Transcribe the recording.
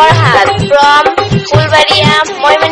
Farhat from Fulbaria, Moymansinho.